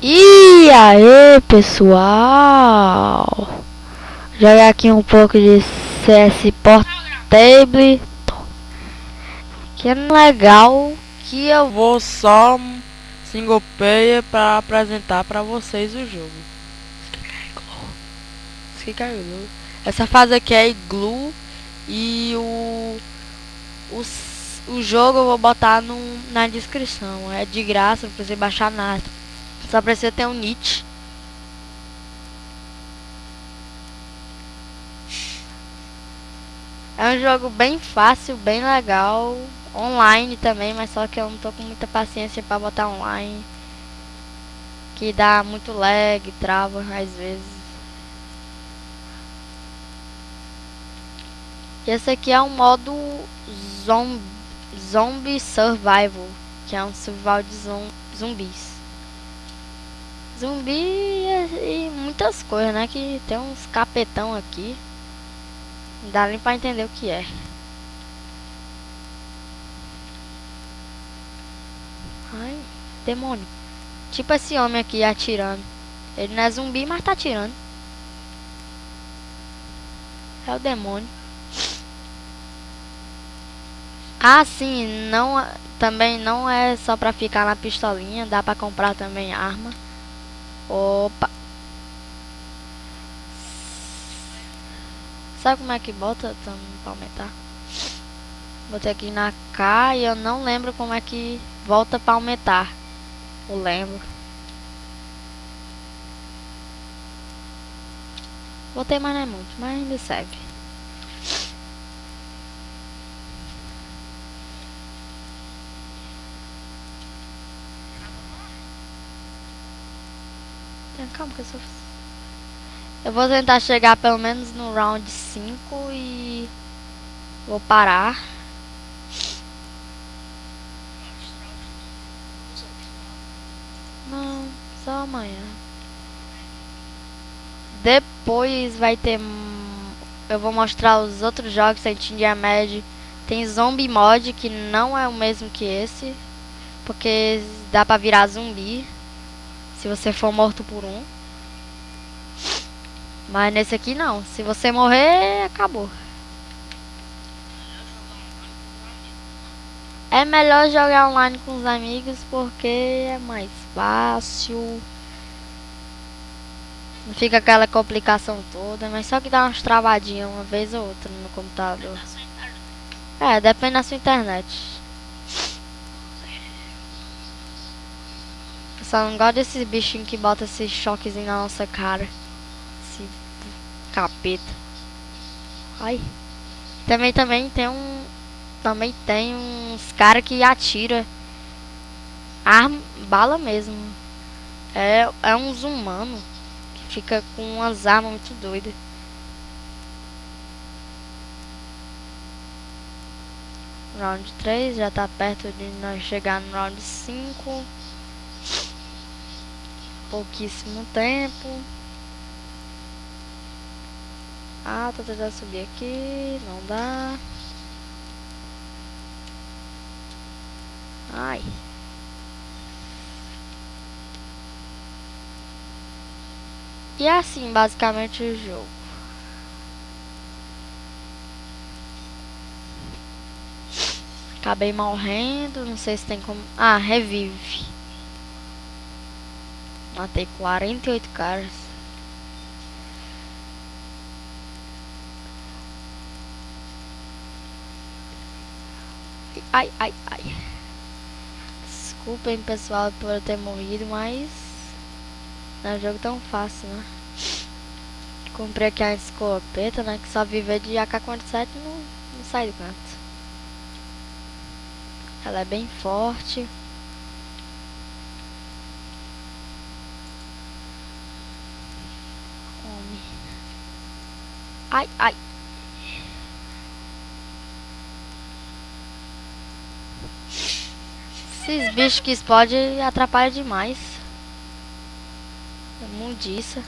E aí pessoal? Jogar aqui um pouco de CS Portable. Que é legal Que eu vou só single player para apresentar para vocês o jogo. Essa fase aqui é Igloo E o, o, o jogo eu vou botar no, na descrição. É de graça, não precisa baixar nada só precisa ter um Nietzsche. É um jogo bem fácil, bem legal. Online também, mas só que eu não tô com muita paciência pra botar online. Que dá muito lag, trava às vezes. Esse aqui é um modo zombie, zombie survival, que é um survival de zumbis zumbi e, e, muitas coisas, né? Que tem uns capetão aqui. Não dá nem pra entender o que é. Ai, demônio. Tipo esse homem aqui atirando. Ele não é zumbi, mas tá atirando. É o demônio. Ah, sim, não, também não é só pra ficar na pistolinha, dá pra comprar também arma. Opa. Sabe como é que bota pra aumentar? Botei aqui na K e eu não lembro como é que volta pra aumentar. Eu lembro. Botei, mas não é muito, mas ainda serve. Calma que eu sou... Eu vou tentar chegar pelo menos no round 5 e... Vou parar. Não, só amanhã. Depois vai ter... Eu vou mostrar os outros jogos sem Tindia Med. Tem Zombie Mod, que não é o mesmo que esse. Porque dá pra virar zumbi. Se você for morto por um. Mas nesse aqui não. Se você morrer, acabou. É melhor jogar online com os amigos porque é mais fácil. Não fica aquela complicação toda, mas só que dá umas travadinhas uma vez ou outra no computador. É, depende da sua internet. Só não gosto desses bichinhos que botam esse choquezinho na nossa cara. Esse capeta. Ai. Também, também tem um... Também tem uns caras que atira arma, bala mesmo. É, é uns humanos que fica com umas armas muito doidas. Round 3 já tá perto de nós chegar no round 5 pouquíssimo tempo. Ah, tô tentando subir aqui, não dá. Ai. E é assim, basicamente, o jogo. Acabei morrendo, não sei se tem como... Ah, revive. Matei 48 caras. Ai, ai, ai. Desculpem, pessoal, por eu ter morrido, mas... Não é um jogo tão fácil, né? Comprei aqui a escopeta, né? Que só viver de AK-47 não, não sai do canto. Ela é bem forte. Ai, ai. Esses bichos que explodem atrapalham demais. É mundiça.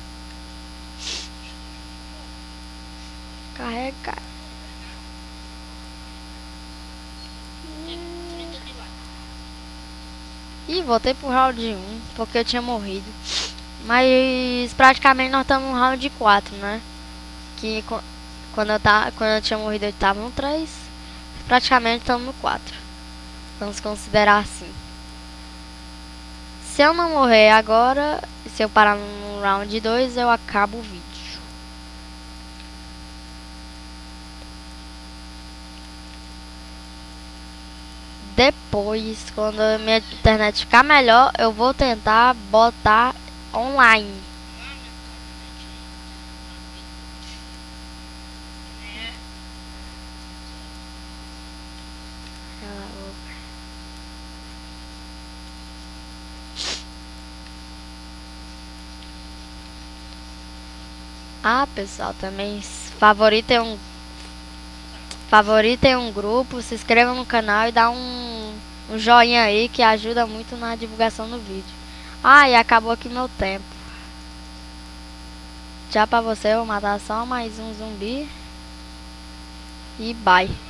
Carrega. Ih, voltei pro round 1, porque eu tinha morrido. Mas praticamente nós estamos no round 4, né? Que quando eu, tá, quando eu tinha morrido eu estava no 3. Praticamente estamos no 4. Vamos considerar assim. Se eu não morrer agora, se eu parar no round 2, eu acabo o vídeo. Depois, quando minha internet ficar melhor, eu vou tentar botar online. Ah, pessoal, também favoritem um favoritem um grupo, se inscrevam no canal e dá um, um joinha aí que ajuda muito na divulgação do vídeo. Ah, e acabou aqui meu tempo. Já pra você, eu vou matar só mais um zumbi. E bye.